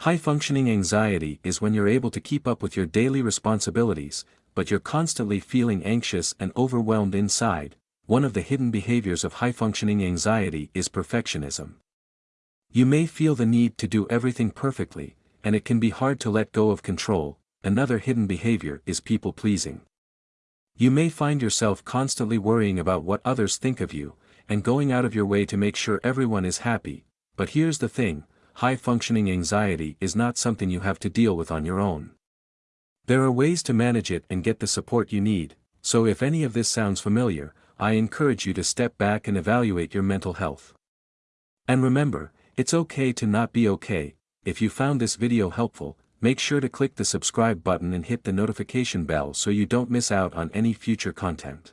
High-functioning anxiety is when you're able to keep up with your daily responsibilities, but you're constantly feeling anxious and overwhelmed inside. One of the hidden behaviors of high-functioning anxiety is perfectionism. You may feel the need to do everything perfectly, and it can be hard to let go of control. Another hidden behavior is people-pleasing. You may find yourself constantly worrying about what others think of you, and going out of your way to make sure everyone is happy, but here's the thing, high-functioning anxiety is not something you have to deal with on your own. There are ways to manage it and get the support you need, so if any of this sounds familiar, I encourage you to step back and evaluate your mental health. And remember, it's okay to not be okay, if you found this video helpful, make sure to click the subscribe button and hit the notification bell so you don't miss out on any future content.